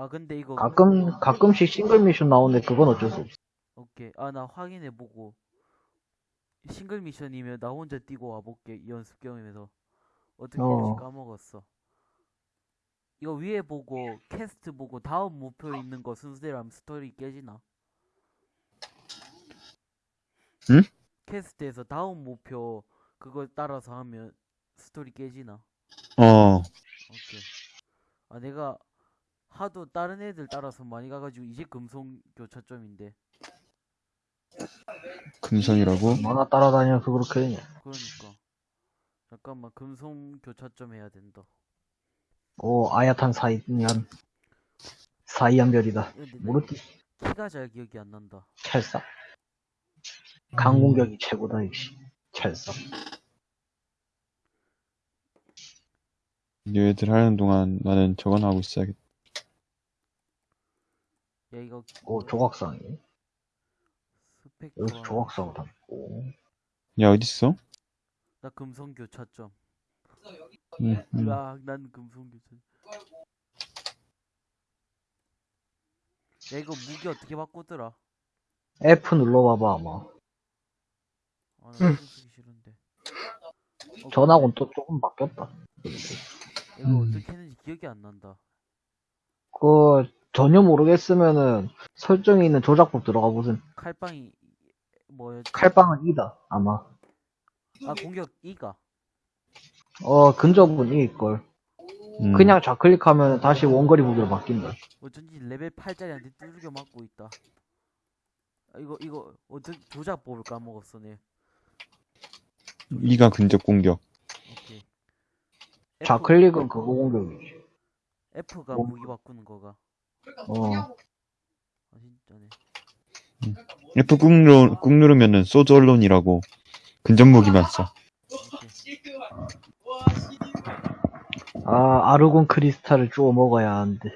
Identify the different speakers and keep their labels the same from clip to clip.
Speaker 1: 아 근데 이거
Speaker 2: 가끔, 가끔씩 싱글 미션 나오는데 그건 어쩔 수 없어.
Speaker 1: 오케이 아 나 확인해 보고 싱글 미션이면 나 혼자 뛰고 와볼게 이 연습 경험에서 어떻게
Speaker 2: 어.
Speaker 1: 까먹었어 이거 위에 보고 퀘스트 보고 다음 목표 있는 거 순서대로 하면 스토리 깨지나?
Speaker 3: 응?
Speaker 1: 퀘스트에서 다음 목표 그거 따라서 하면 스토리 깨지나?
Speaker 3: 어,
Speaker 1: 오케이 아 내가 하도 다른 애들 따라서 많이 가가지고 이제 금속 교차점인데
Speaker 3: 금성이라고?
Speaker 2: 얼마나 따라다녀서 그렇게 되냐.
Speaker 1: 그러니까 잠깐만 금속 교차점 해야 된다
Speaker 2: 오, 아야탄 사이한, 사이한 별이다.
Speaker 1: 근데 나
Speaker 2: 모르지.
Speaker 1: 키가 잘 기억이 안 난다
Speaker 2: 찰싹. 강공격이 최고다, 역시. 찰싹.
Speaker 3: 얘들 하는 동안 나는 저건 하고 있어야겠다.
Speaker 1: 야 이거
Speaker 2: 오, 조각상이.
Speaker 1: 스펙트럼
Speaker 2: 여기서 조각상을 담고.
Speaker 3: 야, 어딨어?
Speaker 1: 나 금속 교차점
Speaker 3: 응, 응.
Speaker 1: 으악 난 금속 교차점 야 이거 무기 어떻게 바꾸더라
Speaker 2: F 눌러봐봐, 아마.
Speaker 1: 아나 신경 쓰기 싫은데 어,
Speaker 2: 전하고는 또 조금 바뀌었다.
Speaker 1: 이거
Speaker 3: 음.
Speaker 1: 어떻게 했는지 기억이 안 난다
Speaker 2: 그, 전혀 모르겠으면은, 설정에 있는 조작법 들어가 보세요.
Speaker 1: 칼빵이 뭐였지?
Speaker 2: 칼빵은 2다, 아마.
Speaker 1: 아 공격 2가
Speaker 2: 어, 근접은 이걸.
Speaker 3: 음.
Speaker 2: 그냥 좌클릭하면 다시 원거리 무기로 바뀐다.
Speaker 1: 어쩐지 레벨 8짜리한테 두들겨 맞고 있다 아, 이거 이거 어떻게 조작법을 까먹었어 내
Speaker 3: 이가 근접 공격.
Speaker 1: 오케이
Speaker 2: 좌클릭은 그거 공격이지.
Speaker 1: F가
Speaker 2: 뭐?
Speaker 1: 무기 바꾸는 거가
Speaker 2: 어,
Speaker 1: 아 진짜네
Speaker 3: F 꾹, 누르, 꾹 누르면은 sword alone이라고 근접 무기만 써.
Speaker 2: 아, 아르곤 크리스탈을 주워 먹어야 하는데.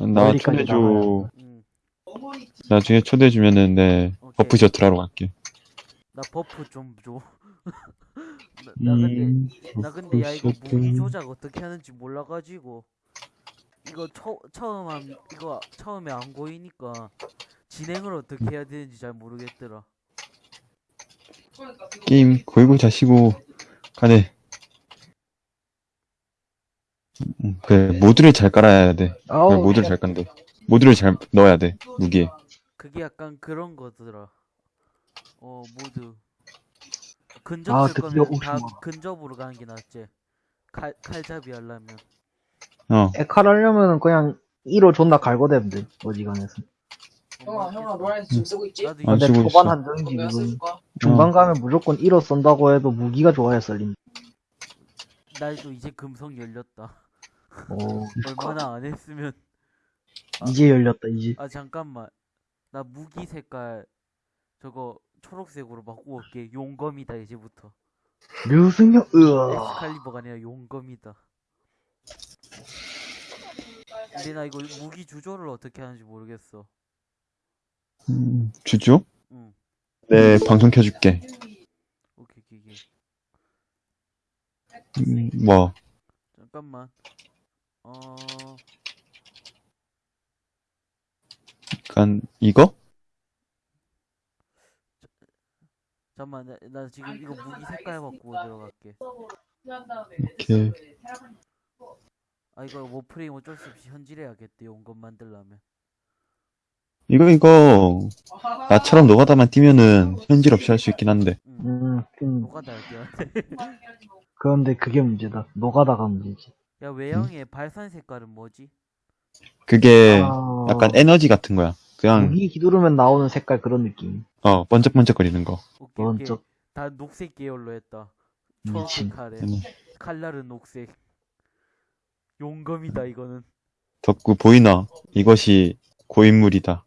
Speaker 3: 나 초대줘.
Speaker 1: 응.
Speaker 3: 나중에 초대해주면은 내
Speaker 1: 오케이.
Speaker 3: buff 셔틀 하러 갈게.
Speaker 1: 나 buff 좀 줘. 나, 나 근데
Speaker 3: 음,
Speaker 1: 나 근데 야 이거
Speaker 3: 셔틀.
Speaker 1: 무기 조작 어떻게 하는지 몰라가지고 이거 처, 처음 한 이거 처음에 안 보이니까 진행을 어떻게 해야 되는지 잘 모르겠더라.
Speaker 3: 게임 걸고 자시고 가네. 음, 그래 모드를 잘 깔아야 돼. 그래, 모드를 잘 깐대. 모드를 잘 넣어야 돼 무기에.
Speaker 1: 그게 약간 그런 거더라. 어 모두 근접
Speaker 2: 아,
Speaker 1: 쓸
Speaker 2: 드디어
Speaker 1: 거면 다. 근접으로 가는 게 낫지. 칼 칼잡이 하려면
Speaker 3: 어.
Speaker 2: 에칼 하려면은 그냥 1호 존나 갈고대면 돼, 어지간해서.
Speaker 4: 형아, 형아, 노란색 지금 쓰고 있지?
Speaker 1: 나도
Speaker 2: 근데
Speaker 3: 쓰고
Speaker 2: 초반
Speaker 3: 있어.
Speaker 2: 한정이지,
Speaker 4: 내가
Speaker 2: 지금.
Speaker 4: 쓸까?
Speaker 2: 중간 가면 무조건 1호 쏜다고 해도 무기가 좋아야 썰린다.
Speaker 1: 나도 이제 금성 열렸다.
Speaker 2: 오,
Speaker 1: 얼마나 안 했으면
Speaker 2: 이제 열렸다, 이제.
Speaker 1: 아 잠깐만 나 무기 색깔 저거 초록색으로 바꾸고 올게 용검이다 이제부터
Speaker 2: 류승룡, 으아.
Speaker 1: 엑스칼리버가 아니라 용검이다 근데 나 이거 무기 주조를 어떻게 하는지 모르겠어
Speaker 3: 음, 주죠? 응네 방송 켜줄게.
Speaker 1: 오케이 오케이 오케이
Speaker 3: 음, 뭐
Speaker 1: 잠깐만 어
Speaker 3: 약간 이거?
Speaker 1: 잠깐만 나, 나 지금 이거 무기 색깔 바꾸고 들어갈게
Speaker 3: 오케이.
Speaker 1: 아 이거 워프레임 어쩔 수 없이 현질해야겠대 용검 만들려면
Speaker 3: 이거 이거 나처럼 노가다만 뛰면은 현질 없이 할 수 있긴 한데.
Speaker 1: 응
Speaker 2: 음, 좀,
Speaker 1: 뭐가 날게야
Speaker 2: 그런데 그게 문제다. 노가다가 문제지.
Speaker 1: 야 외형의 발산 색깔은 뭐지?
Speaker 3: 그게
Speaker 2: 아,
Speaker 3: 약간 에너지 같은 거야. 그냥
Speaker 2: 무기 기두르면 나오는 색깔 그런 느낌.
Speaker 3: 어 번쩍번쩍거리는 거.
Speaker 2: 번쩍.
Speaker 1: 다 녹색 계열로 했다
Speaker 2: 미친.
Speaker 1: 칼에
Speaker 3: 음.
Speaker 1: 칼날은 녹색 용검이다 이거는
Speaker 3: 덕구 보이나? 이것이 고인물이다.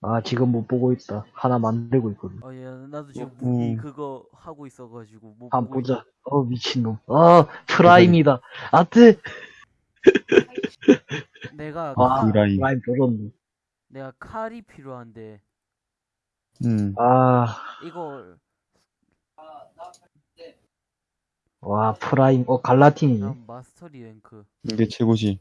Speaker 2: 아, 지금 못 보고 있다. 하나 만들고 있거든.
Speaker 1: 어야 나도 지금
Speaker 3: 어,
Speaker 1: 무기
Speaker 3: 음.
Speaker 1: 그거 하고 있어가지고 못
Speaker 2: 한번
Speaker 1: 보고
Speaker 2: 보자. 어, 미친놈. 아, 프라임이다. 아트!
Speaker 1: 있- 내가
Speaker 2: 아,
Speaker 1: 칼,
Speaker 3: 프라임.
Speaker 2: 프라임 조졌네.
Speaker 1: 내가 칼이 필요한데
Speaker 3: 음.
Speaker 2: 아,
Speaker 1: 이걸
Speaker 2: 와, 프라임. 어, 갈라틴이네.
Speaker 1: 난 mastery rank
Speaker 3: 이게 최고지.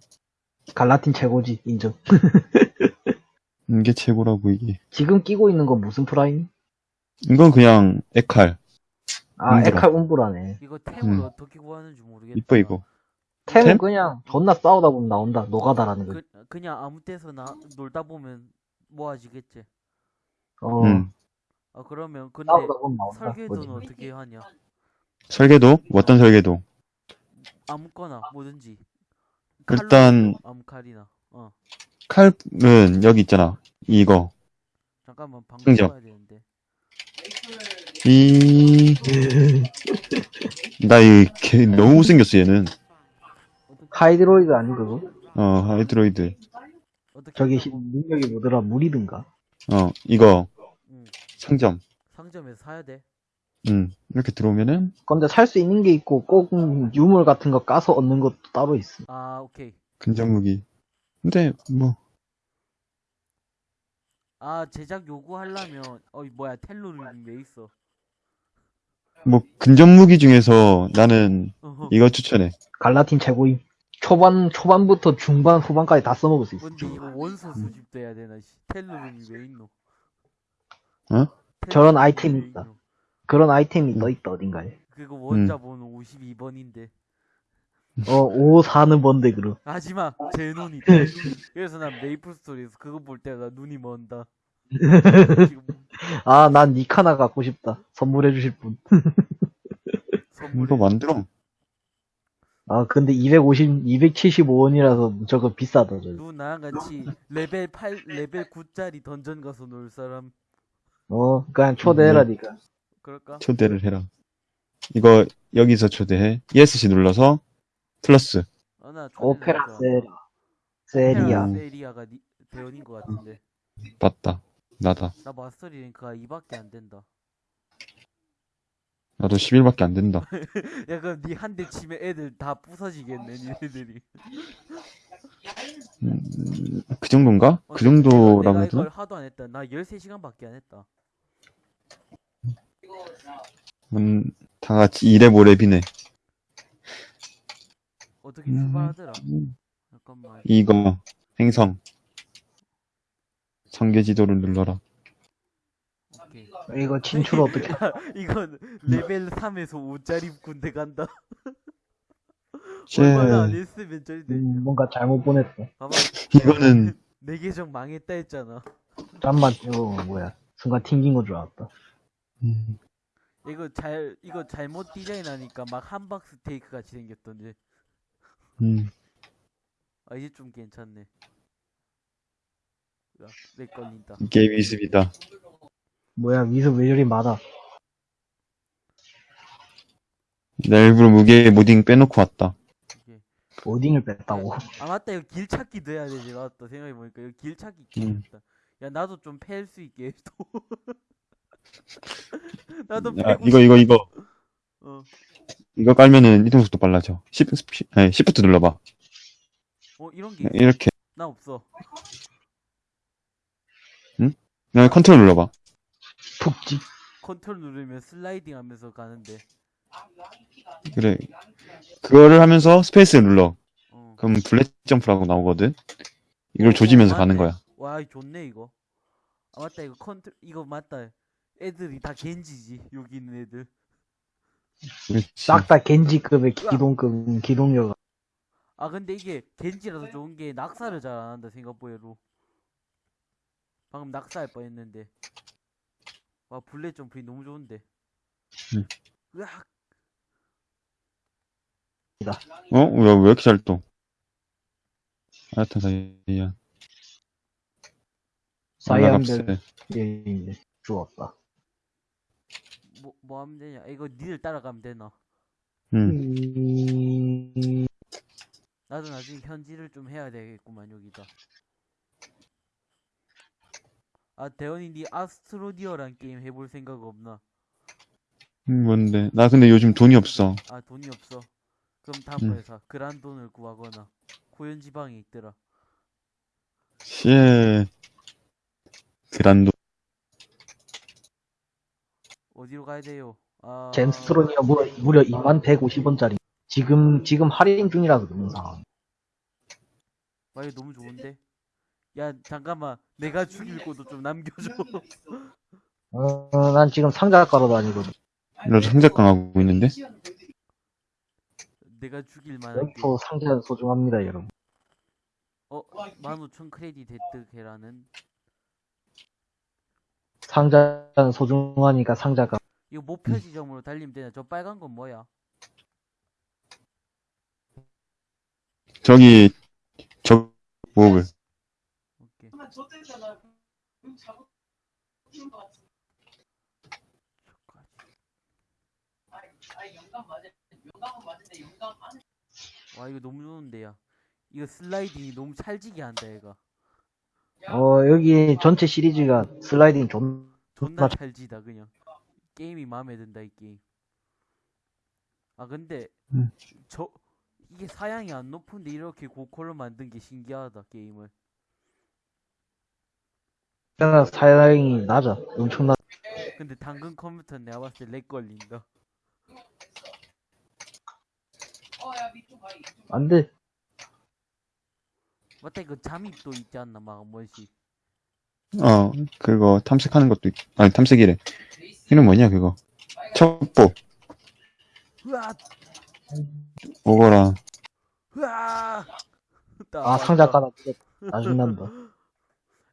Speaker 2: 갈라틴 최고지, 인정.
Speaker 3: 이게 최고라고, 이게.
Speaker 2: 지금 끼고 있는 건 무슨 프라임?
Speaker 3: 이건 그냥 엑칼.
Speaker 2: 아,
Speaker 3: 움브라.
Speaker 2: 엑칼 움브라네.
Speaker 1: 이거 템을
Speaker 3: 음.
Speaker 1: 어떻게 구하는지 모르겠다.
Speaker 3: 이뻐, 이거.
Speaker 2: 템은
Speaker 3: 템?
Speaker 2: 그냥 존나 싸우다 보면 나온다. 노가다라는 거.
Speaker 1: 그, 그냥 아무 때서 나 놀다 보면 모아지겠지.
Speaker 2: 어,
Speaker 3: 음.
Speaker 1: 아 그러면 근데
Speaker 2: 싸우다 보면 나온다.
Speaker 1: 설계도는
Speaker 2: 뭐지?
Speaker 1: 어떻게 하냐?
Speaker 3: 설계도? 어떤 설계도?
Speaker 1: 아무거나 뭐든지.
Speaker 3: 일단-
Speaker 1: 칼로 아무 칼이나. 어
Speaker 3: 칼은 여기 있잖아. 이거.
Speaker 1: 잠깐만 방금. 봐야 되는데.
Speaker 3: 이, 나 이, 개, 너무 못생겼어, 얘는.
Speaker 2: 하이드로이드 아니 그거?
Speaker 3: 어, 하이드로이드.
Speaker 2: 저기? 히- 능력이 뭐더라? 물이든가.
Speaker 3: 어, 이거,
Speaker 1: 응.
Speaker 3: 상점.
Speaker 1: 상점에서 사야 돼.
Speaker 3: 음, 이렇게 들어오면은,
Speaker 2: 근데 살 수 있는 게 있고 꼭 유물 같은 거 까서 얻는 것도 따로 있어.
Speaker 1: 아 오케이.
Speaker 3: 근접 무기. 근데, 뭐,
Speaker 1: 아 제작 요구하려면 어 뭐야 텔로를 왜 있어?
Speaker 3: 뭐, 근접 무기 중에서 나는
Speaker 1: 어허.
Speaker 3: 이거 추천해.
Speaker 2: 갈라틴 최고임. 초반 초반부터 중반 후반까지 다 써먹을 수 있어.
Speaker 1: 근데 이거 원소 수집도 해야 되나? 씨. 텔로름이 왜 있노?
Speaker 3: 어?
Speaker 2: 저런 아이템이
Speaker 1: 왜
Speaker 2: 있다. 그런 아이템이
Speaker 3: 음.
Speaker 2: 떠 있다 어딘가에.
Speaker 1: 그거 원자 번호 52번인데.
Speaker 2: 어, 5, 4는 뭔데 그럼.
Speaker 1: 하지마 제 눈이 그래서 난 메이플 스토리에서 그거 볼 때마다 눈이 먼다
Speaker 2: 아, 난 니카나 갖고 싶다. 선물해 주실 분.
Speaker 1: 선물에
Speaker 3: 이거 만들어.
Speaker 2: 아, 근데 250, 275원이라서 저거 비싸다, 저거.
Speaker 1: 누 나랑 같이 레벨 8 레벨 9짜리 던전 가서 놀 사람
Speaker 2: 어, 그냥 초대해라,
Speaker 3: 음.
Speaker 2: 니가.
Speaker 1: 그럴까?
Speaker 3: 초대를 해라. 이거, 여기서 초대해. ESC 눌러서, 플러스.
Speaker 1: 아나
Speaker 2: 오페라 세라. 세리아.
Speaker 3: 음.
Speaker 1: 세리아가 니, 대원인 것 같은데
Speaker 3: 맞다. 나다.
Speaker 1: 나 마스터리 랭크가 2밖에 안 된다
Speaker 3: 나도 10일밖에 안 된다.
Speaker 1: 야 그럼 니 한 대 치면 애들 다 부서지겠네 니네들이
Speaker 3: 음, 그 정도인가?
Speaker 1: 어,
Speaker 3: 그
Speaker 1: 내가-
Speaker 3: 정도라고
Speaker 1: 내가
Speaker 3: 해도?
Speaker 1: 이걸 하도 안 했다 나 13시간밖에 안 했다
Speaker 3: 음, 다 같이 이랩 오랩이네.
Speaker 1: 어떻게
Speaker 3: 음.
Speaker 1: 출발하더라
Speaker 3: 음.
Speaker 1: 잠깐만
Speaker 3: 이거, 행성. 성계 지도를 눌러라.
Speaker 1: 오케이
Speaker 2: 이거 진출 어떻게.
Speaker 1: 이건 레벨 3에서 5짜리 군대 간다.
Speaker 3: 쟤,
Speaker 1: 얼마나 안 했으면.
Speaker 2: 음, 뭔가 잘못 보냈어.
Speaker 1: 봐봐.
Speaker 3: 이거는,
Speaker 1: 내 계정 망했다 했잖아.
Speaker 2: 잠만, 이거 뭐야. 순간 튕긴 거 줄 알았다.
Speaker 3: 음,
Speaker 1: 이거 잘 이거 잘못 디자인하니까 막 함박 스테이크 같이 생겼던데.
Speaker 3: 음,
Speaker 1: 아 이제 좀 괜찮네. 야, 렉 걸린다.
Speaker 3: 이게 미습이다.
Speaker 2: 뭐야, 미소 왜 저리 많아.
Speaker 3: 나 일부러 무기 modding 빼놓고 왔다.
Speaker 2: modding을 뺐다고.
Speaker 1: 아 맞다 이거 길 찾기도 해야 되지 맞다 생각해 보니까 이거 길 찾기
Speaker 3: 음.
Speaker 1: 기억했다. 야 나도 좀 팰 수 있게 해줘. 나도
Speaker 3: 야,
Speaker 1: 패고
Speaker 3: 이거, 이거, 이거.
Speaker 1: 어.
Speaker 3: 이거 깔면은 이동 속도 빨라져. 10, 아니, 시프트 눌러봐.
Speaker 1: 어 이런 게 있어.
Speaker 3: 이렇게.
Speaker 1: 나 없어.
Speaker 3: 그냥 컨트롤 눌러봐.
Speaker 2: 푹찍.
Speaker 1: 컨트롤 누르면 슬라이딩 하면서 가는데.
Speaker 3: 그래. 그거를 하면서 스페이스 눌러.
Speaker 1: 어.
Speaker 3: 그럼 bullet jump라고 나오거든. 이걸 조지면서
Speaker 1: 어,
Speaker 3: 가는
Speaker 1: 맞네.
Speaker 3: 거야.
Speaker 1: 와, 이거 좋네 이거. 아 맞다 이거 컨트 이거 맞다. 애들이 다 겐지지 여기 있는 애들.
Speaker 3: 그렇지.
Speaker 2: 싹다 겐지급의 기동급, 기동력.
Speaker 1: 아 근데 이게 겐지라서 좋은 게 낙사를 잘 안 한다 생각 외로. 방금 낙사할 뻔했는데. 와 bullet jump이 너무 좋은데.
Speaker 3: 응.
Speaker 1: 으악.
Speaker 3: 어? 왜, 왜 이렇게 잘 떠? 아야타 사이야.
Speaker 2: 사이언들, 예, 이제, 주웠다.
Speaker 1: 뭐, 뭐 하면 되냐? 이거 니들 따라가면 되나?
Speaker 3: 응.
Speaker 2: 음,
Speaker 1: 나도 나중에 현질을 좀 해야 되겠구만 여기다. 아 대원이 니 아스트로디어란 게임 해볼 생각 없나?
Speaker 3: 음, 뭔데? 나 근데 요즘 돈이 없어.
Speaker 1: 아 돈이 없어. 그럼
Speaker 3: 음.
Speaker 1: 다음번에 사. 그란돈을 구하거나 고현 지방에 있더라.
Speaker 3: 씨. 그란도.
Speaker 1: 어디로 가야 돼요? 아
Speaker 2: 젠스트론이가 무려, 무려 2만 150원짜리. 지금, 지금 할인 중이라서 그런 상황.
Speaker 1: 와 이거 너무 좋은데 야 잠깐만 내가 죽일 것도 좀 남겨줘
Speaker 2: 어, 난 지금 상자 깔아 다니거든.
Speaker 3: 나도 상작강 하고 있는데.
Speaker 1: 내가 죽일 만한 게
Speaker 2: 여기서 상자는 소중합니다, 여러분.
Speaker 1: 어? 15,000 크레딧 획득 해라는
Speaker 2: 상자는 소중하니까 상자가.
Speaker 1: 이거 목표 지점으로 달리면 되냐? 저 빨간 건 뭐야?
Speaker 3: 저기, 저, 뭐를.
Speaker 1: 오케이. 와 이거 너무 좋은데 야 이거 슬라이딩이 너무 찰지게 한다 얘가
Speaker 2: 어, 여기 전체 시리즈가 슬라이딩 존,
Speaker 1: 존나
Speaker 2: 맞아.
Speaker 1: 찰지다 그냥 게임이 마음에 든다 이 게임 아 근데
Speaker 3: 음.
Speaker 1: 저 이게 사양이 안 높은데 이렇게 고퀄로 만든 게 신기하다 게임을
Speaker 2: 나 사양이 낮아. 엄청나.
Speaker 1: 근데 당근 컴퓨터는 내가 봤을 때 렉 걸린다
Speaker 2: 안 돼.
Speaker 1: 맞다 이거 잠입도 있지 않나 막한 번씩
Speaker 3: 어, 그거 탐색하는 것도, 있... 아니, 탐색이래. 이름 뭐냐, 그거. 첩보.
Speaker 1: 으아
Speaker 3: 오거라.
Speaker 1: 으아
Speaker 2: 아, 상자 깔아. 나중 난다.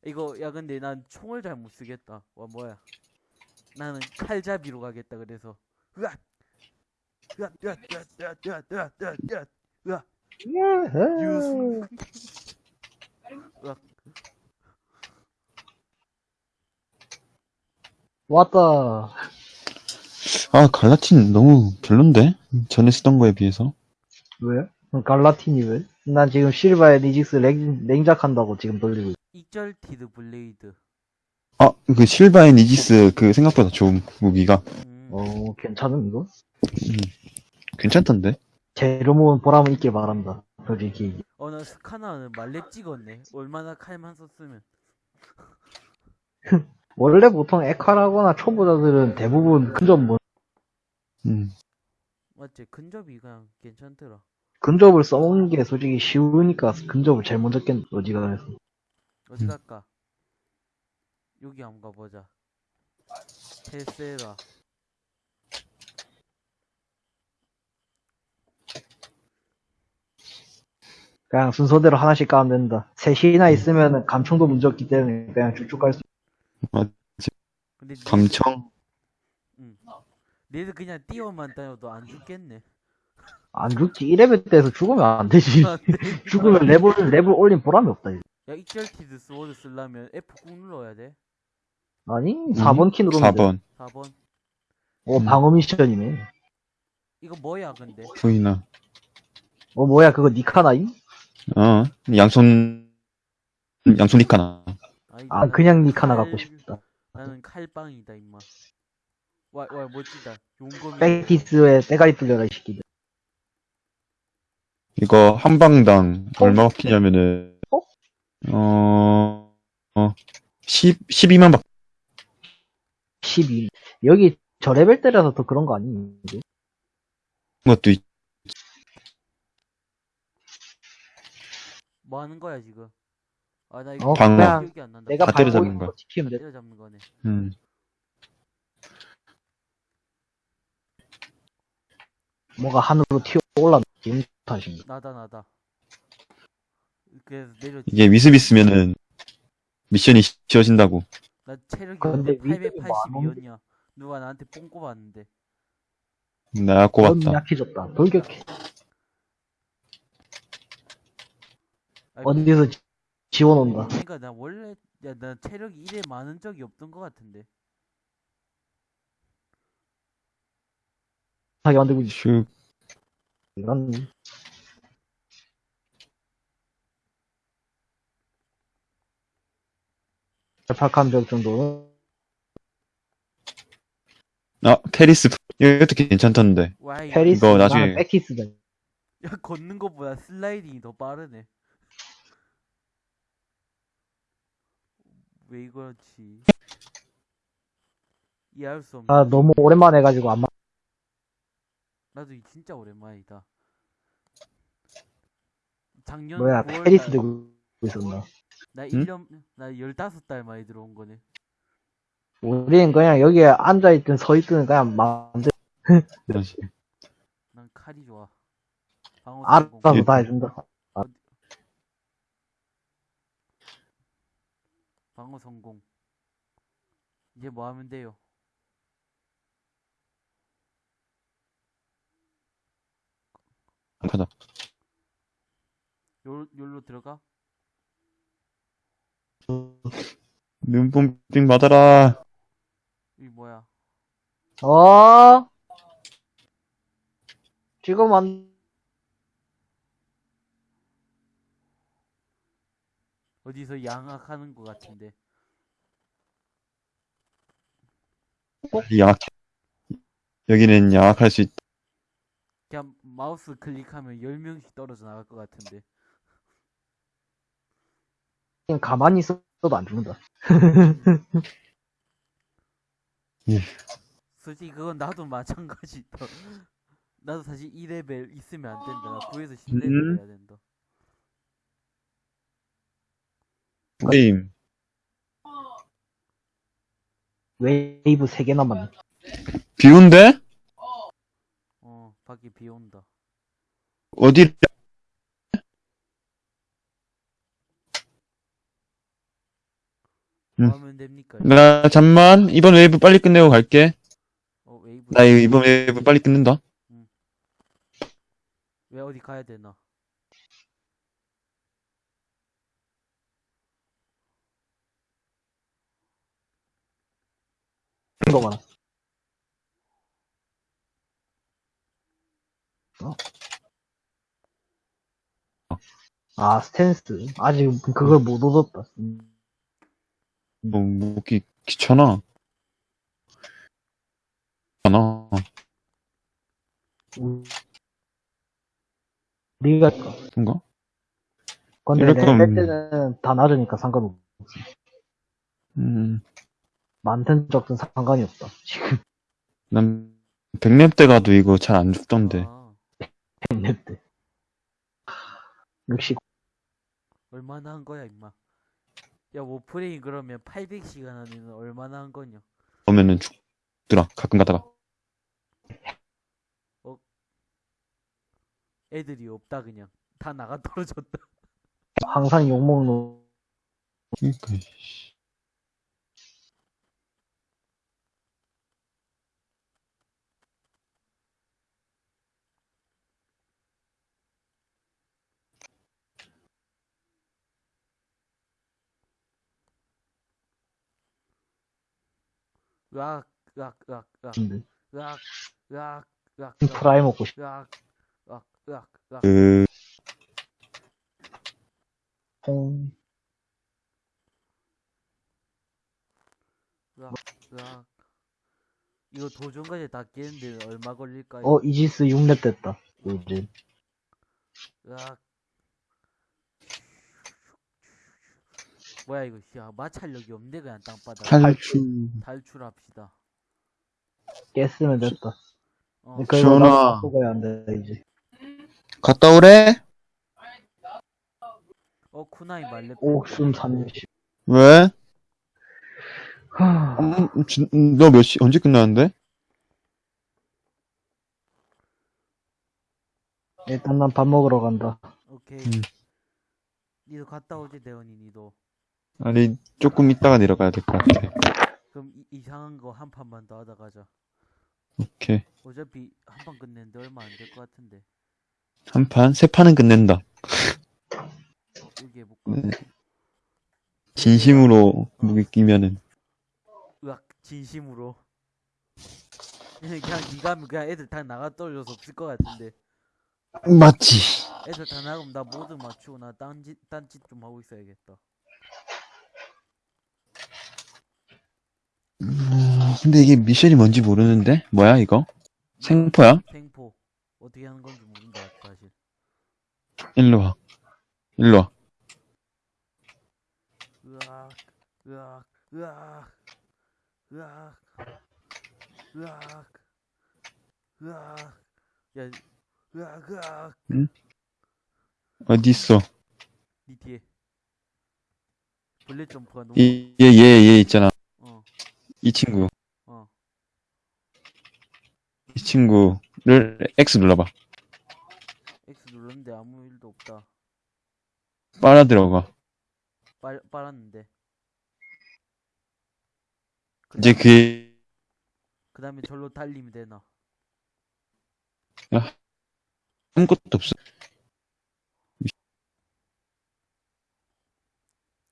Speaker 1: 이거 야 근데 난 총을 잘 못 쓰겠다 와 뭐야 나는 칼잡이로 가겠다 그래서 으악 으악 으악 으악 으악 으악 으악 으악 으악 으악 유수 으악
Speaker 2: 왔다.
Speaker 3: 아, Galatine 너무 별론데? 전에 쓰던 거에 비해서.
Speaker 2: 왜? Galatine이 왜? 난 지금 Silva and Aegis 랭, 랭작한다고 지금 돌리고 있어.
Speaker 1: Exalted Blade
Speaker 3: 아, 그 Silva and Aegis 그 생각보다 좋은 무기가
Speaker 1: 음.
Speaker 2: 어, 괜찮음, 이거?
Speaker 3: 괜찮던데?
Speaker 2: 재료 모은 보람은 있길 바란다. 솔직히.
Speaker 1: 어, 나 Skana는 만렙 찍었네. 얼마나 칼만 썼으면.
Speaker 2: 원래 보통 에카라거나 초보자들은 대부분 근접 뭐,
Speaker 3: 음.
Speaker 1: 맞지? 근접이 그냥 괜찮더라.
Speaker 2: 근접을 써먹는 게 솔직히 쉬우니까 근접을 제일 먼저 깬 어지간해서.
Speaker 1: 어디
Speaker 3: 음.
Speaker 1: 갈까? 여기 한번 가보자. 테세라.
Speaker 2: 그냥 순서대로 하나씩 까면 된다. 셋이나 있으면 감청도 문제 없기 때문에 그냥 쭉쭉 갈 수.
Speaker 1: 근데 니-
Speaker 3: 감청?
Speaker 1: 니들 그냥 뛰어만 다녀도 안 죽겠네.
Speaker 2: 안 죽지. 1레벨 때에서 죽으면 안 되지.
Speaker 1: 안 돼.
Speaker 2: 죽으면 레벨, 레벨 올린 보람이 없다. 이제.
Speaker 1: 야, Exalted Sword 쓰려면 F 꾹 눌러야 돼.
Speaker 2: 아니, 4번 키 누르면 돼.
Speaker 3: 4번.
Speaker 1: 4번.
Speaker 2: 어,
Speaker 3: 음.
Speaker 2: 방어 미션이네.
Speaker 1: 이거 뭐야, 근데?
Speaker 3: 보이나.
Speaker 2: 어, 뭐야, 그거 Nikana임?
Speaker 3: 어, 양손, 양손 Nikana.
Speaker 1: 아,
Speaker 2: 그냥 Nikana
Speaker 1: 칼-
Speaker 2: 갖고 싶다.
Speaker 1: 나는 칼빵이다, 임마. 와, 와, 멋지다. 용검이.
Speaker 2: Vectis에 때가리 뚫려라, 이 새끼들.
Speaker 3: 이거 한 방당 얼마 먹히냐면은,
Speaker 2: 어?
Speaker 3: 어, 어, 10, 12만 박,
Speaker 2: 12. 여기 저 레벨 때라서 더 그런 거 아니니?
Speaker 3: 것도 있,
Speaker 1: 뭐 하는 거야, 지금? 아, 나
Speaker 2: 어,
Speaker 1: 이거
Speaker 3: 방어.
Speaker 1: 기억이 안 난다.
Speaker 2: 내가
Speaker 3: 다
Speaker 2: 밟고
Speaker 3: 때려잡는
Speaker 2: 있는
Speaker 3: 거야.
Speaker 2: 거 지키면 돼.
Speaker 1: 때려잡는 거네.
Speaker 3: 음.
Speaker 2: 뭐가 하늘로 튀어 올라. 기분 탓인가.
Speaker 1: 나다, 나다. 그래서 내려.
Speaker 3: 이게 위습 있으면은 미션이 쉬워진다고.
Speaker 1: 나 체력이
Speaker 2: 근데 위험이 뭐안
Speaker 1: 882였냐? 누가 나한테 뽕 꼽았는데.
Speaker 2: 나넌
Speaker 3: 꼽았다.
Speaker 2: 약해졌다. 돌격해.
Speaker 1: 아니,
Speaker 2: 어디서 지- 지원 온다.
Speaker 1: 그러니까 나 원래 야 나 체력이 이래 많은 적이 없던 것 같은데.
Speaker 2: 하게 만들고 있어.
Speaker 3: 슉.
Speaker 2: 이런. 팔칸벽 정도는
Speaker 3: 아, 페리스, 이것도 괜찮던데.
Speaker 1: 와 이거
Speaker 2: 페리스
Speaker 3: 이거 나중에-
Speaker 2: 백티스다.
Speaker 1: 야 걷는 것보다 슬라이딩이 더 빠르네. 왜 이거지? 이해할 수 없네.
Speaker 2: 아 너무 오랜만에 해가지고 안 맞.
Speaker 1: 나도 이 진짜 오랜만이다. 작년
Speaker 2: 뭐야
Speaker 1: 9월
Speaker 2: 페리스
Speaker 1: 달-
Speaker 2: 들고 있었나.
Speaker 1: 나
Speaker 3: 응?
Speaker 1: 1년, 나 15달 만에 들어온 거네.
Speaker 2: 우리는 그냥 여기에 앉아있든 서있든 그냥 마음대로
Speaker 3: 그렇지.
Speaker 1: 난 칼이 좋아.
Speaker 2: 알아서. 다 해준다.
Speaker 1: 방어 성공. 이제 뭐 하면 돼요?
Speaker 3: 가자.
Speaker 1: 요, 요로 들어가?
Speaker 3: 눈뽕빙 받아라.
Speaker 1: 이 뭐야?
Speaker 2: 어? 지금 안,
Speaker 1: 어디서 양악하는 것 같은데.
Speaker 3: 양악. 여기는 양학할 수 있다.
Speaker 1: 그냥 마우스 클릭하면 10명씩 떨어져 나갈 것 같은데.
Speaker 2: 그냥 가만히 있어도 안 죽는다.
Speaker 1: 솔직히 그건 나도 마찬가지다. 나도 사실 2레벨 있으면 안 된다. 나 9에서 10레벨
Speaker 3: 음.
Speaker 1: 해야 된다.
Speaker 3: 게임.
Speaker 2: 웨이브 3개 남았네.
Speaker 3: 비 온대?
Speaker 1: 어, 밖에 비 온다.
Speaker 3: 어디,
Speaker 1: 뭐
Speaker 3: 음.
Speaker 1: 하면 됩니까?
Speaker 3: 나, 잠만. 이번 웨이브 빨리 끝내고 갈게.
Speaker 1: 어, 웨이브.
Speaker 3: 나 이번 웨이브 빨리 끝낸다.
Speaker 1: 왜 어디 가야 되나?
Speaker 2: 거 많아. 어? 아, 스탠스. 아직 그걸 못 얻었다. 음.
Speaker 3: 뭐, 먹기 귀찮아. 귀찮아.
Speaker 2: 우리가,
Speaker 3: 뭔가?
Speaker 2: 근데 내 때는 다 낮으니까 상관없어.
Speaker 3: 음,
Speaker 2: 많든 적든 상관이 없다. 지금
Speaker 3: 난, 백렙 때 가도 이거 잘 안 죽던데.
Speaker 1: 아,
Speaker 2: 100렙 때. 역시,
Speaker 1: 얼마나 한 거야, 임마. 야, Warframe 그러면 800시간 안에는 얼마나 한 거냐?
Speaker 3: 그러면은 죽더라. 가끔 가다가.
Speaker 1: 애들이 없다, 그냥. 다 나가 떨어졌다.
Speaker 2: 항상 욕먹는,
Speaker 3: 그러니까, 씨.
Speaker 1: 으악, 으악, 으악, 으악. 으악, 으악, 으악,
Speaker 2: 프라이 먹고 싶어.
Speaker 1: 으악, 으악, 으악, 으악.
Speaker 3: 그,
Speaker 2: 퐁.
Speaker 1: 으악. 이거 도전까지 다 깨는데 얼마 걸릴까요?
Speaker 2: 어, 이지스 6렙 됐다. 이제.
Speaker 1: 으악. 뭐야 이거 야 마찰력이 없네 그냥 땅바닥
Speaker 3: 탈출.
Speaker 1: 탈출합시다
Speaker 2: 깼으면 됐다.
Speaker 1: 어,
Speaker 2: 그거
Speaker 3: 시원하.
Speaker 2: 나도 바꾸고 해야 돼, 이제.
Speaker 3: 갔다 오래?
Speaker 1: 어 쿠나이 말렙
Speaker 2: 옥숨 30.
Speaker 3: 왜?
Speaker 2: 하...
Speaker 3: 음, 진- 음, 너몇 시, 언제 끝나는데?
Speaker 2: 일단 난 밥 먹으러 간다.
Speaker 1: 오케이
Speaker 3: 음.
Speaker 1: 니도 갔다 오지 대원이 니도
Speaker 3: 아니, 조금 있다가 내려가야 될 것 같아.
Speaker 1: 그럼 이, 이상한 거 한 판만 더 하다 가자
Speaker 3: 오케이.
Speaker 1: 어차피 한 판 끝내는데 얼마 안 될 것 같은데
Speaker 3: 한 판, 세 판은 끝낸다.
Speaker 1: 여기 해볼까
Speaker 3: 네. 진심으로 무기 끼면은.
Speaker 1: 으악 진심으로 그냥 니가 하면 그냥 애들 다 나가 떨어져서 없을 것 같은데
Speaker 3: 맞지.
Speaker 1: 애들 다 나가면 나 모두 맞추고 나 딴짓 딴짓 좀 하고 있어야겠다
Speaker 3: 근데 이게 미션이 뭔지 모르는데? 뭐야, 이거? 생포야?
Speaker 1: 생포 어떻게 하는 건지 모른다 사실
Speaker 3: 일로 와. 일로 와.
Speaker 1: 으악 으악 으악 으악 으악 으악 야 으악 으악
Speaker 3: 어디 있어?
Speaker 1: 니 뒤에 블랙 점프가 너무
Speaker 3: 이, 얘, 얘, 얘 있잖아.
Speaker 1: 어,
Speaker 3: 이 친구.
Speaker 1: 어.
Speaker 3: 이 친구를 X 눌러봐.
Speaker 1: X 눌렀는데 아무 일도 없다.
Speaker 3: 빨아 들어가.
Speaker 1: 빨 빨았는데.
Speaker 3: 이제 그게
Speaker 1: 그 다음에 절로 달리면 되나?
Speaker 3: 아무것도 없어.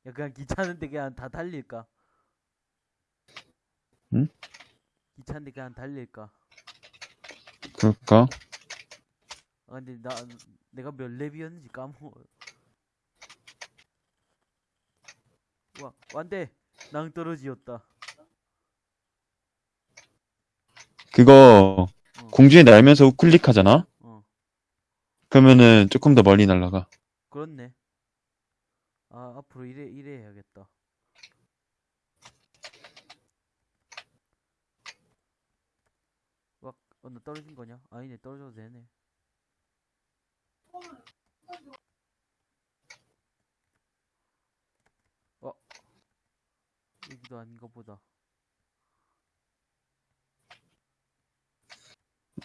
Speaker 1: 야 그냥 귀찮은데 그냥 다 달릴까?
Speaker 3: 응?
Speaker 1: 귀찮은데 그냥 달릴까?
Speaker 3: 그럴까?
Speaker 1: 아 근데 나 내가 몇 렙이었는지 까먹어. 와 안돼 낭떠러지였다.
Speaker 3: 그거
Speaker 1: 어.
Speaker 3: 공중에 날면서 우클릭 하잖아?
Speaker 1: 어
Speaker 3: 그러면은 조금 더 멀리 날아가.
Speaker 1: 그렇네. 아 앞으로 이래 이래 해야겠다. 와, 어, 나 떨어진 거냐? 아니네, 떨어져도 되네. 어, 여기도 아닌가 보다.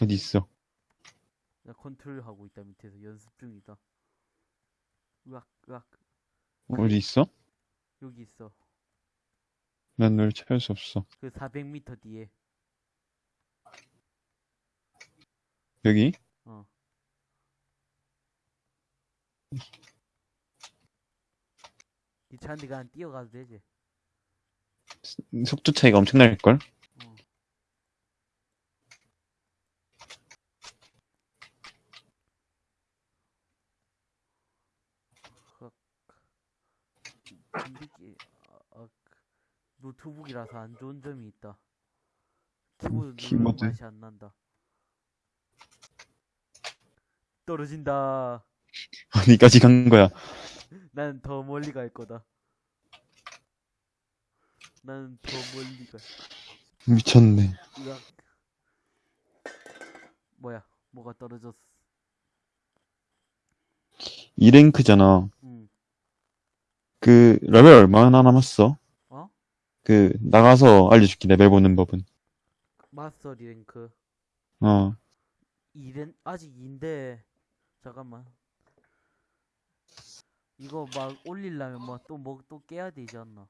Speaker 3: 어디 있어?
Speaker 1: 나 컨트롤 하고 있다 밑에서 연습 중이다. 으악, 으악,
Speaker 3: 어디 있어?
Speaker 1: 여기 있어.
Speaker 3: 난 널 찾을 수 없어.
Speaker 1: 그 400m 뒤에.
Speaker 3: 여기?
Speaker 1: 어. 귀찮은데 그냥 뛰어가도 되지.
Speaker 3: 속도 차이가 엄청 날걸?
Speaker 1: 어. 아, 아, 그 노트북이라서 안 좋은 점이 있다. 키보드 누르는. 맛이 안 난다. 떨어진다.
Speaker 3: 어디까지 간 거야?
Speaker 1: 나는 더 멀리 갈 거다. 나는 더 멀리 갈.
Speaker 3: 미쳤네.
Speaker 1: 으악. 뭐야? 뭐가 떨어졌어?
Speaker 3: 2랭크잖아.
Speaker 1: 응.
Speaker 3: 그, 레벨 얼마나 남았어?
Speaker 1: 어?
Speaker 3: 그, 나가서 알려줄게, 레벨 보는 법은.
Speaker 1: 마스터 랭크.
Speaker 3: 어.
Speaker 1: 2랭 아직 2인데 잠깐만. 이거 막 올리려면 뭐또 뭐 또 깨야 되지 않나?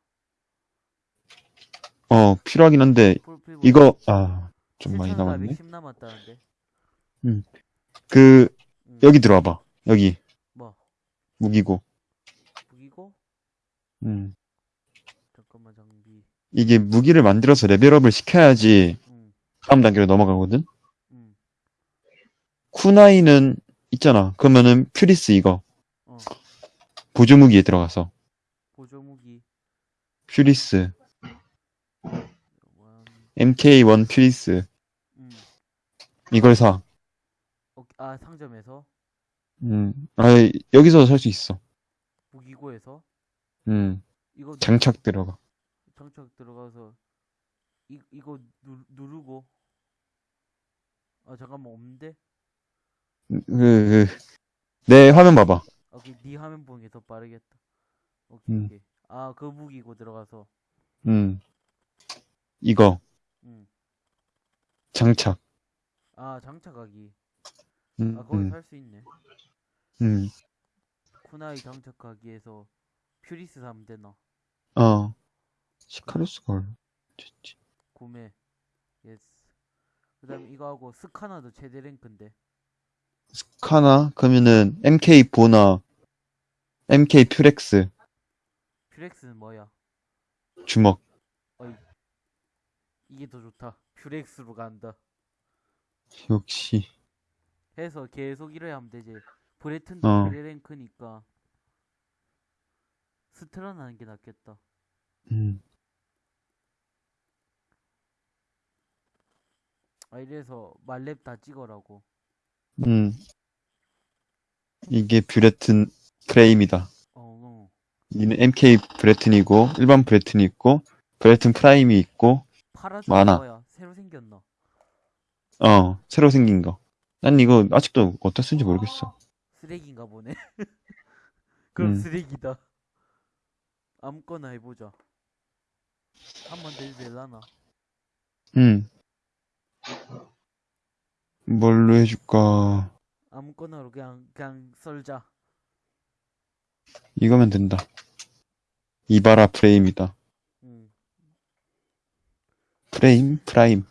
Speaker 3: 어, 필요하긴 한데, 이거, 아, 좀 많이 남았네.
Speaker 1: 1 남았다는데.
Speaker 3: 그,
Speaker 1: 응.
Speaker 3: 여기 들어와봐. 여기,
Speaker 1: 뭐
Speaker 3: 무기고.
Speaker 1: 무기고?
Speaker 3: 음.
Speaker 1: 잠깐만 장비.
Speaker 3: 이게 무기를 만들어서 레벨업을 시켜야지
Speaker 1: 응.
Speaker 3: 다음 단계로 넘어가거든?
Speaker 1: 응.
Speaker 3: Kunai는 있잖아. 그러면은 Furis 이거.
Speaker 1: 어.
Speaker 3: 보조 무기에 들어가서.
Speaker 1: 보조 무기.
Speaker 3: Furis.
Speaker 1: One.
Speaker 3: MK1 Furis.
Speaker 1: 응.
Speaker 3: 이걸 사.
Speaker 1: 어, 아 상점에서
Speaker 3: 음. 아, 여기서 살 수 있어.
Speaker 1: 무기고에서
Speaker 3: 음.
Speaker 1: 이거
Speaker 3: 장착 들어가.
Speaker 1: 장착 들어가서 이 이거 누, 누르고 아 잠깐만 없는데
Speaker 3: 그, 그, 내 화면 봐봐.
Speaker 1: 아그네 화면 보는 게 더 빠르겠다 오케이
Speaker 3: 음.
Speaker 1: 오케이 아 그 무기고 들어가서
Speaker 3: 음. 이거. 장착.
Speaker 1: 음아 장착하기
Speaker 3: 음.
Speaker 1: 아 거기
Speaker 3: 음.
Speaker 1: 살수 있네
Speaker 3: 음.
Speaker 1: Kunai 장착하기에서 Furis 사면 되나
Speaker 3: 어. Sicarus가 얼마? 됐지.
Speaker 1: 구매 yes 그 다음에 이거 하고 Skana도 최대 랭크인데
Speaker 3: Skana? 그러면은 MK4나 MK
Speaker 1: Furax Furax는 뭐야
Speaker 3: 주먹.
Speaker 1: 이게 더 좋다 Furax로 간다
Speaker 3: 역시.
Speaker 1: 해서 계속 이래 하면 되지. Braton도
Speaker 3: 어.
Speaker 1: 그래 랭크니까 Strun 하는 게 낫겠다.
Speaker 3: 음.
Speaker 1: 아 이래서 만렙 다 찍어라고.
Speaker 3: 음. 이게 Braton Prime이다.
Speaker 1: 어, 어.
Speaker 3: 이는 MK Braton이고 일반 Braton이 있고 Braton Prime이 있고 많아.
Speaker 1: 뭐야? 새로 생겼나?
Speaker 3: 어 새로 생긴 거. 난 이거 아직도 어디다 쓰는지 모르겠어.
Speaker 1: 쓰레기인가 보네. 그럼
Speaker 3: 음.
Speaker 1: 쓰레기다. 아무거나 해보자. 한번 대도 될라나?
Speaker 3: 음. 뭘로 해줄까?
Speaker 1: 아무거나로 그냥 그냥 썰자.
Speaker 3: 이거면 된다. Ivara 프레임이다.
Speaker 1: 응.
Speaker 3: 프레임? Prime.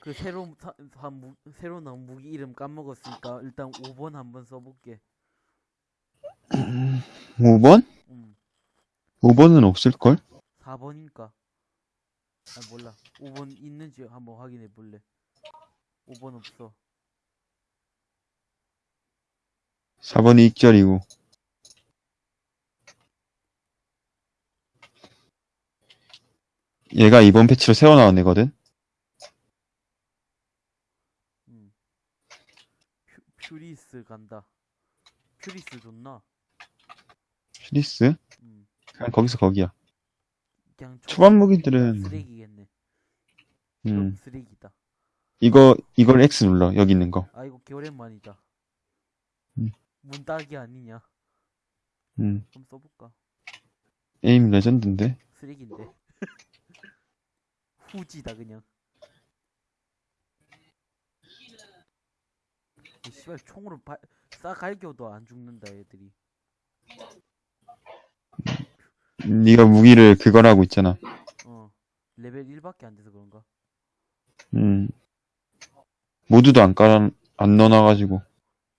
Speaker 1: 그 새로 사, 사, 무, 새로 나온 무기 이름 까먹었으니까 일단 5번 한번 써볼게.
Speaker 3: 5번?
Speaker 1: 음.
Speaker 3: 5번은 없을걸?
Speaker 1: 4번인가? 아 몰라. 5번 있는지 한번 확인해 볼래. 5번 없어.
Speaker 3: 4번이 익절이고. 얘가 이번 패치로 새로 나온 애거든?
Speaker 1: 음. 퓨, 퓨리스 간다. 퓨리스 좋나?
Speaker 3: 퓨리스?
Speaker 1: 음.
Speaker 3: 그냥 거기서 거기야.
Speaker 1: 그냥 초-
Speaker 3: 초반 무기들은,
Speaker 1: 쓰레기겠네.
Speaker 3: 음,
Speaker 1: 쓰레기다.
Speaker 3: 이거, 이걸 X 눌러. 여기 있는 거.
Speaker 1: 아 이거 개오랜만이다.
Speaker 3: 음.
Speaker 1: 문 따기 아니냐?
Speaker 3: 음,
Speaker 1: 한번 써볼까?
Speaker 3: 에임 레전드인데?
Speaker 1: 쓰레기인데. 후지다 그냥. 이 씨발 총으로 바, 싸갈겨도 안 죽는다 애들이.
Speaker 3: 네가 무기를 그거라고 있잖아.
Speaker 1: 어 레벨 1밖에 안 돼서 그런가?
Speaker 3: 음. 모드도 안 깔아, 안 넣어놔가지고.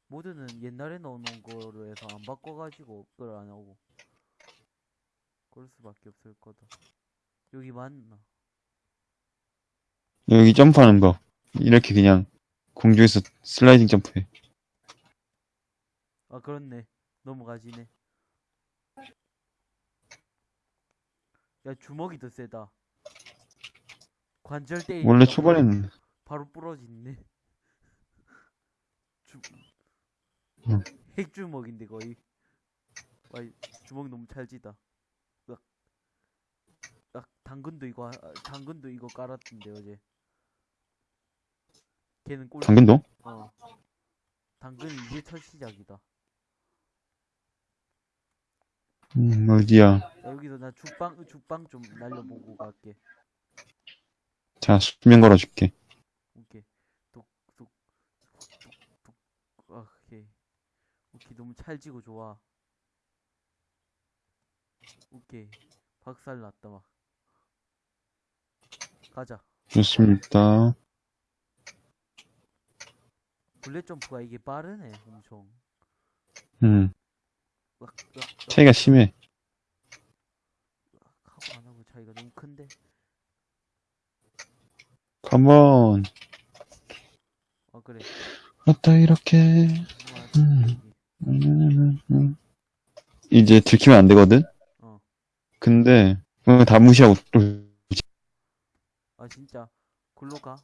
Speaker 1: 모드는 옛날에 넣어놓은 거로 해서 안 바꿔가지고 그걸 안 하고. 그럴 수밖에 없을 거다. 여기 맞나?
Speaker 3: 여기 점프하는 거. 이렇게 그냥 공중에서 슬라이딩 점프해.
Speaker 1: 아 그렇네. 넘어가지네. 야 주먹이 더 세다. 관절 때리니까
Speaker 3: 원래 초반에는,
Speaker 1: 바로 부러지네. 주...
Speaker 3: 응.
Speaker 1: 핵주먹인데 거의. 와 주먹 너무 찰지다. 으악. 으악, 당근도 이거 하- 당근도 이거 깔았던데 어제. 걔는 꼴.
Speaker 3: 당근도?
Speaker 1: 어. 당근 이제 첫 시작이다.
Speaker 3: 음, 어디야.
Speaker 1: 야, 여기서 나 죽방 죽방 좀 날려보고 갈게.
Speaker 3: 자, 수면 걸어줄게.
Speaker 1: 오케이. 뚝뚝뚝뚝. 아, 오케이. 오케이 너무 찰지고 좋아. 오케이. 박살 났다 막. 가자.
Speaker 3: 좋습니다.
Speaker 1: 블랙 점프가 이게 빠르네 엄청.
Speaker 3: 음,
Speaker 1: 으악, 으악, 으악,
Speaker 3: 차이가 심해.
Speaker 1: 하고 안 하고 차이가 너무 큰데.
Speaker 3: 컴온.
Speaker 1: 아 그래.
Speaker 3: 어따, 이렇게.
Speaker 1: 맞아.
Speaker 3: 음. 이제 들키면 안 되거든?
Speaker 1: 어.
Speaker 3: 근데, 다 무시하고 또,
Speaker 1: 아 진짜 글로 가.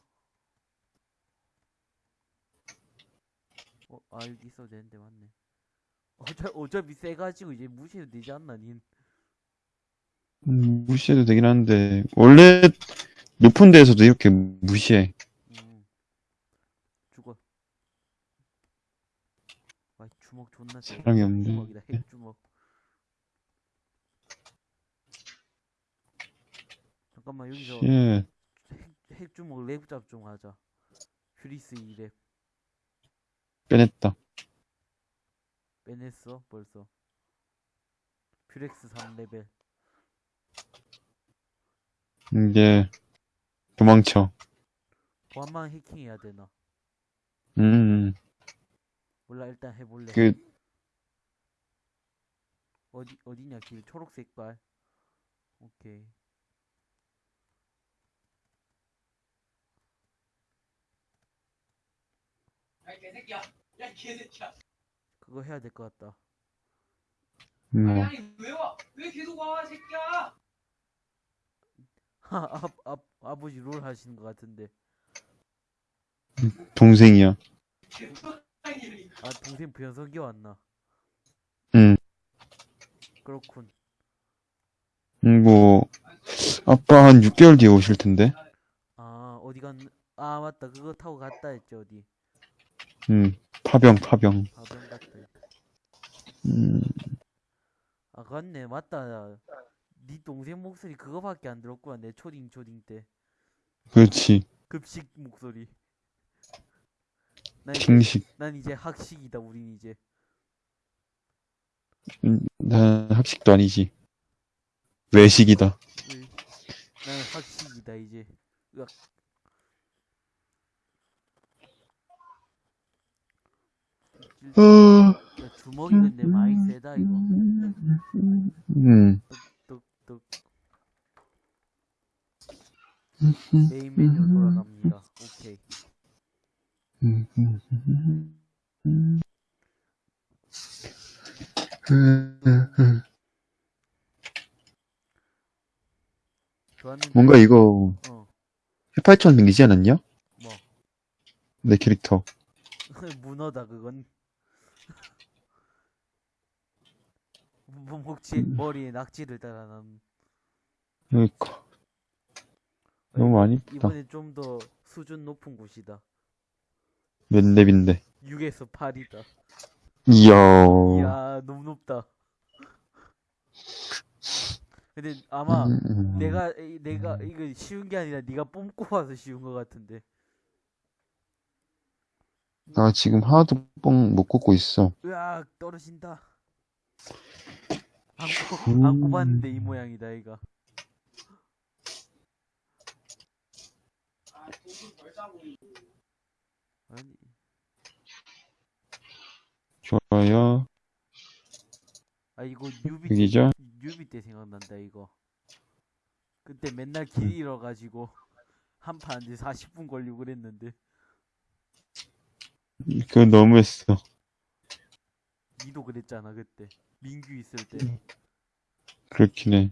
Speaker 1: 어, 아 여기 있어도 되는데 맞네. 어차 어차피 세가지고 이제 무시해도 되지 않나 닌.
Speaker 3: 음, 무시해도 되긴 하는데, 원래 높은 데에서도 이렇게 무시해.
Speaker 1: 음. 죽어. 아 주먹 존나 세.
Speaker 3: 사랑이 없네.
Speaker 1: 주먹이다 핵주먹. 잠깐만 여기서
Speaker 3: 예,
Speaker 1: 핵, 핵주먹 랩잡 좀 하자. 퓨리스 2랩
Speaker 3: 빼냈다.
Speaker 1: 빼냈어 벌써. 퓨렉스 3레벨.
Speaker 3: 이제, 도망쳐.
Speaker 1: 보안만 해킹해야 되나?
Speaker 3: 음,
Speaker 1: 몰라 일단 해볼래.
Speaker 3: 그,
Speaker 1: 어디 어디냐 길 초록색깔. 오케이.
Speaker 4: 야 개새끼야 야 개새끼야
Speaker 1: 그거 해야 될 것 같다.
Speaker 3: 뭐,
Speaker 4: 아니 왜 와? 왜 계속 와 새끼야
Speaker 1: 하, 아, 아, 아버지 롤 하시는 것 같은데.
Speaker 3: 동생이야.
Speaker 1: 아 동생 변성기 왔나?
Speaker 3: 음,
Speaker 1: 그렇군.
Speaker 3: 음, 뭐, 아빠 한 6개월 뒤에 오실 텐데.
Speaker 1: 아 어디 갔? 아 맞다 그거 타고 갔다 했지 어디?
Speaker 3: 음, 파병, 파병.
Speaker 1: 가병 갔다.
Speaker 3: 음,
Speaker 1: 아 맞네 맞다. 네 동생 목소리 그거밖에 안 들었구나 내 초딩 초딩 때
Speaker 3: 그렇지.
Speaker 1: 급식 목소리 난. 난 이제 학식이다 우린 이제
Speaker 3: 음, 난 학식도 아니지. 외식이다.
Speaker 1: 나는 학식이다 이제 으악. 야, 주먹이 근데 많이 세다 이거
Speaker 3: 음.
Speaker 1: 뚝뚝 메인 메뉴 돌아갑니다 오케이 좋았는데
Speaker 3: 뭔가 이거
Speaker 1: 어
Speaker 3: 해파리처럼 생기지 않았냐?
Speaker 1: 뭐?
Speaker 3: 내 캐릭터.
Speaker 1: 문어다 그건 뭐 혹시 머리에 낙지를 달아난
Speaker 3: 그러니까. 너무 많이 있다.
Speaker 1: 이번엔 좀더 수준 높은 곳이다
Speaker 3: 몇 렙인데.
Speaker 1: 6에서 8이다
Speaker 3: 이야.
Speaker 1: 이야 너무 높다 근데 아마
Speaker 3: 음.
Speaker 1: 내가 이- 내가 이거 쉬운 게 아니라 네가 뽐고 와서 쉬운 것 같은데
Speaker 3: 나 지금 하나도 뻥 못 꽂고 있어.
Speaker 1: 으악 떨어진다 안, 꼽, 안 꼽았는데 이 모양이다 이가. 아니
Speaker 3: 좋아요.
Speaker 1: 아 이거 뉴비
Speaker 3: 여기죠?
Speaker 1: 뉴비 때 생각난다 이거 그때 맨날 길 잃어가지고 한판 이제 40분 걸리고 그랬는데
Speaker 3: 그건 너무했어.
Speaker 1: 니도 그랬잖아 그때 민규 있을 때
Speaker 3: 그렇긴 해.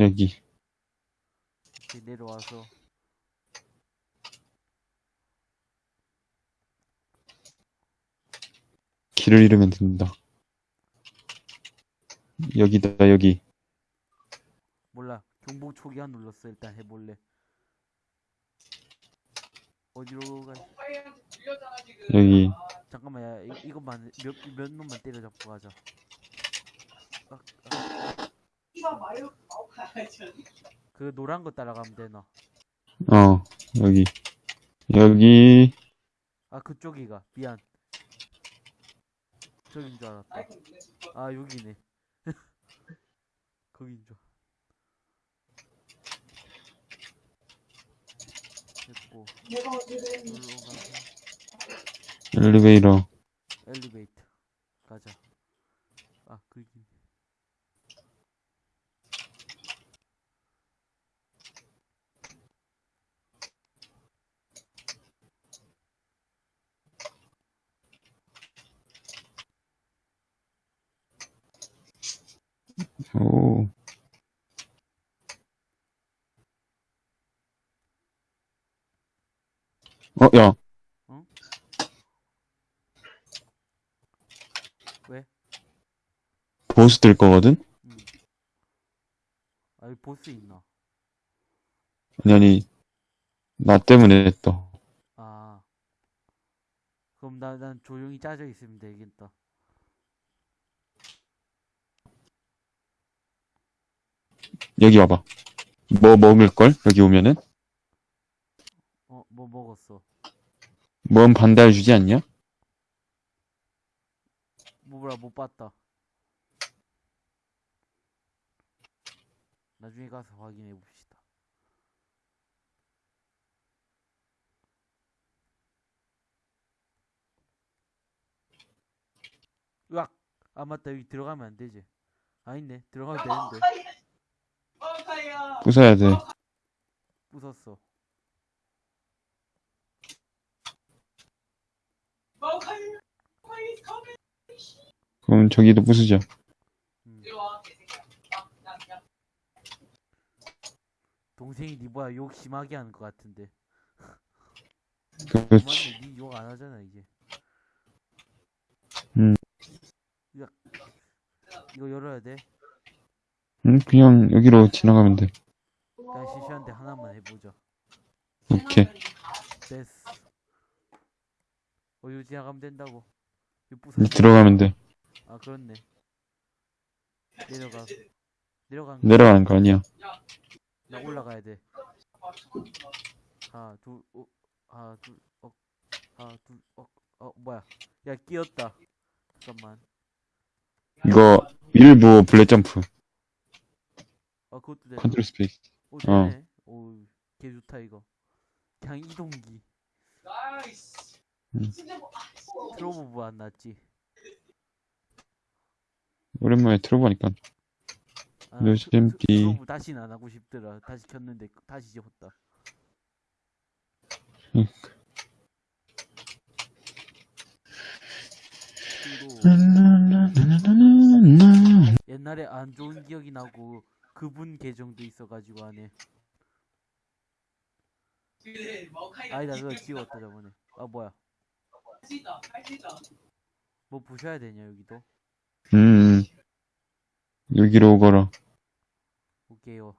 Speaker 3: 여기.
Speaker 1: 이렇게 내려와서
Speaker 3: 길을 잃으면 된다. 여기다, 여기.
Speaker 1: 몰라 경보 초기 안 눌렀어 일단 해볼래 어디로 가.
Speaker 3: 여기.
Speaker 4: 아,
Speaker 1: 잠깐만 야 이, 이것만 몇, 몇 놈만 때려잡고 가자 아, 아. 그 노란 거 따라가면 되나
Speaker 3: 어, 여기. 여기.
Speaker 1: 아 그쪽이가 미안 저긴 줄 알았다.
Speaker 4: 죽어.
Speaker 1: 아 여기네. 거긴 줄 됐고.
Speaker 3: 엘리베이터.
Speaker 1: 엘리베이터. 가자. 아 거기
Speaker 3: 오. 어, 야.
Speaker 1: 왜?
Speaker 3: 보스 뜰 거거든?
Speaker 1: 음. 아 여기 보스 있나
Speaker 3: 아니, 아니. 나 때문에 했다.
Speaker 1: 아 그럼 나, 난 조용히 짜져 있으면 되겠다
Speaker 3: 여기 와봐. 뭐 먹을 걸? 여기 오면은?
Speaker 1: 어 뭐 먹었어
Speaker 3: 뭔 반달 주지 않냐?
Speaker 1: 뭐라 못 봤다 나중에 가서 확인해 봅시다 으악 아 맞다 여기 들어가면 안 되지 아닌데 들어가면 되는데.
Speaker 4: 마오카야.
Speaker 3: 부숴야 돼.
Speaker 1: 부쉈어.
Speaker 4: 컴백.
Speaker 3: 그럼 저기도 부수자.
Speaker 1: 음. 동생이 니 뭐야 욕 심하게 하는 것 같은데
Speaker 3: 그렇지.
Speaker 1: 맞네 니욕안 하잖아 이제
Speaker 3: 음.
Speaker 1: 이거 열어야 돼
Speaker 3: 응, 그냥 여기로 지나가면 돼.
Speaker 1: 그냥 시시한데 하나만 해보자
Speaker 3: 오케이.
Speaker 1: 됐어 어 이거 지나가면 된다고
Speaker 3: 이제 들어가면 돼.
Speaker 1: 아 그렇네 내려가 내려간 거.
Speaker 3: 내려가는 거 아니야.
Speaker 1: 나 올라가야 돼. 하나, 둘, 어, 하나, 둘, 어, 하나, 둘, 어, 어, 뭐야. 야, 끼었다. 잠깐만.
Speaker 3: 이거 일부 bullet 점프,
Speaker 1: 아, 그것도 돼.
Speaker 3: 컨트롤 스페이스.
Speaker 1: 오,
Speaker 3: 어.
Speaker 1: 되네. 오, 개 좋다, 이거. 그냥 이동기.
Speaker 4: nice.
Speaker 3: 음.
Speaker 4: 진짜 뭐,
Speaker 1: 안 났지.
Speaker 3: 오랜만에 틀어보니까
Speaker 1: 아,
Speaker 3: 요즘
Speaker 1: 트- 트-
Speaker 3: 띠.
Speaker 1: 트로보 다시는 안 하고 싶더라. 다시 켰는데, 다시 지웠다.
Speaker 3: 응.
Speaker 1: 그리고 옛날에 안 좋은 기억이 나고 그분 계정도 있어가지고 안에
Speaker 4: 마오카이가
Speaker 1: 아니다 그거
Speaker 4: 이겼다.
Speaker 1: 지웠다 저번에 아 뭐야. 뭐 부셔야 되냐 여기도
Speaker 3: 음, 여기로 오거라.
Speaker 1: 오케이요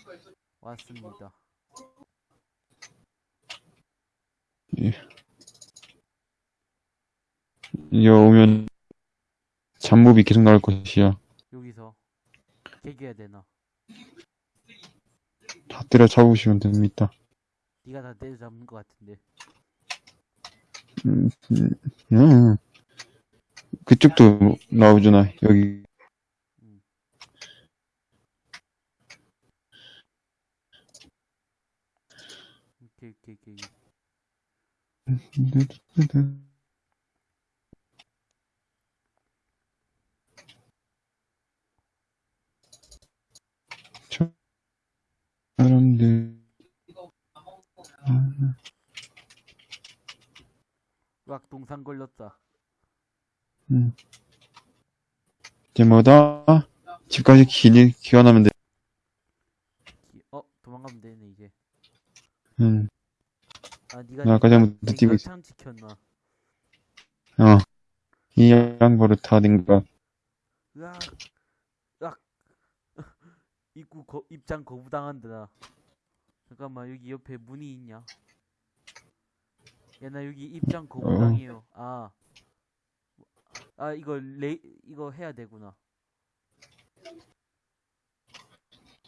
Speaker 4: 이거 있어.
Speaker 1: 왔습니다
Speaker 3: 여기 오면 잡몹이 계속 나올 것이야.
Speaker 1: 여기서 개겨야 되나
Speaker 3: 다 때려 잡으시면 됩니다.
Speaker 1: 네가 다 때려잡는 것 같은데
Speaker 3: 음, 음, 음. 그쪽도 나오잖아. 여기
Speaker 1: 오케이 오케이 오케이
Speaker 3: 사람들
Speaker 1: 락 동상 걸렸다
Speaker 3: 이제 뭐다? 집까지 기, 기가 나면 돼.
Speaker 1: 기- 어 도망가면 되네 이제
Speaker 3: 음, 아나 아까 전부터 뛰고 있어.
Speaker 1: 창 지켰나
Speaker 3: 어. 이 양버릇 다 된가.
Speaker 1: 으악 으악 입구 거, 입장 거부당한다 나 잠깐만 여기 옆에 문이 있냐 야 나 여기 입장 거부당해요 아. 아 이거 레 이거 해야 되구나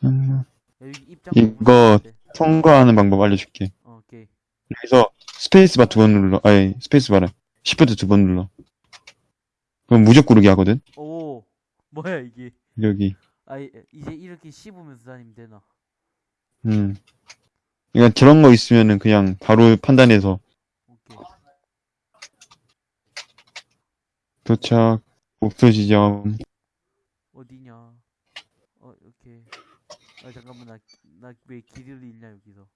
Speaker 3: 음,
Speaker 1: 야, 여기 입장
Speaker 3: 이거. 통과하는 방법 알려줄게.
Speaker 1: 어, 오케이
Speaker 3: 여기서 스페이스바 두 번 눌러. 아니, 스페이스바래. 시프트 두 번 눌러. 그럼 무적 구르기 하거든?
Speaker 1: 오 뭐야 이게
Speaker 3: 여기.
Speaker 1: 아 이- 이제 이렇게 씹으면서 다니면 되나?
Speaker 3: 음. 그러니까 저런 거 있으면은 그냥 바로 판단해서.
Speaker 1: 오케이.
Speaker 3: 도착, 목표 지점.
Speaker 1: 어디냐? 어 오케이 아 잠깐만. 나 나 왜 길을 잃냐 여기서?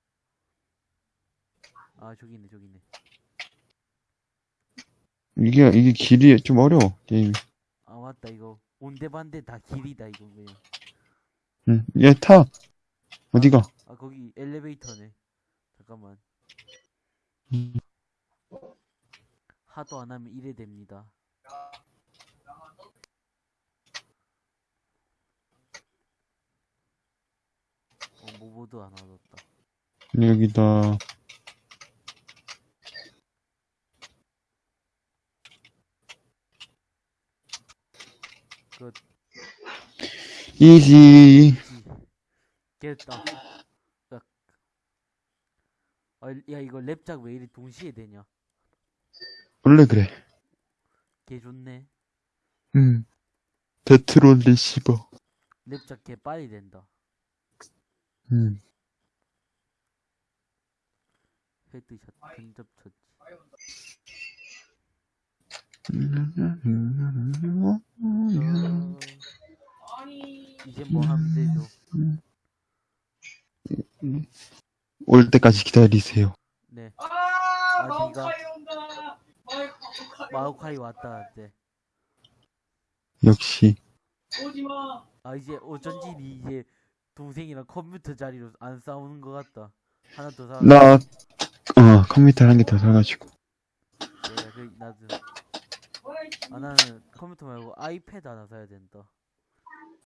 Speaker 1: 아 저기 있네 저기 있네.
Speaker 3: 이게, 이게 길이 좀 어려워, 게임.
Speaker 1: 아 맞다 이거 온데반데 다 길이다 이거 그냥
Speaker 3: 응, 얘 타. 어디가?
Speaker 1: 아 거기 엘리베이터네 잠깐만
Speaker 3: 음.
Speaker 1: 하도 안 하면 이래 됩니다 어 모보드 안 얻었다
Speaker 3: 여기다.
Speaker 1: 끝
Speaker 3: 이지.
Speaker 1: 깼다 으악. 아, 야 이거 랩작 왜 이리 동시에 되냐
Speaker 3: 원래 그래.
Speaker 1: 개 좋네
Speaker 3: 음. Detron receiver.
Speaker 1: 렙작 개 빨리 된다
Speaker 3: 음.
Speaker 1: headshot 근접 처치 어,
Speaker 4: 아니.
Speaker 1: 이제 뭐 하면 되죠
Speaker 3: 올 때까지 기다리세요.
Speaker 1: 네
Speaker 4: 아,
Speaker 1: 아,
Speaker 4: 마오카이 온다. 마오카이
Speaker 1: 왔다 네.
Speaker 3: 역시.
Speaker 4: 오지 마.
Speaker 1: 아 이제 어쩐지 니 이제 동생이랑 컴퓨터 자리로 안 싸우는 것 같다 하나 더 사.
Speaker 3: 나, 어, 컴퓨터 한 개 더 사가지고.
Speaker 1: 내가 그 나도 아 나는 컴퓨터 말고 아이패드 하나 사야 된다